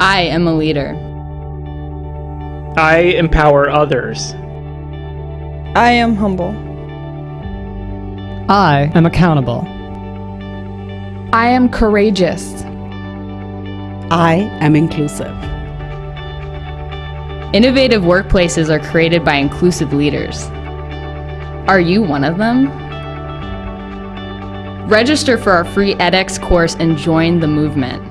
I am a leader. I empower others. I am humble. I am accountable. I am courageous. I am inclusive. Innovative workplaces are created by inclusive leaders. Are you one of them? Register for our free edX course and join the movement.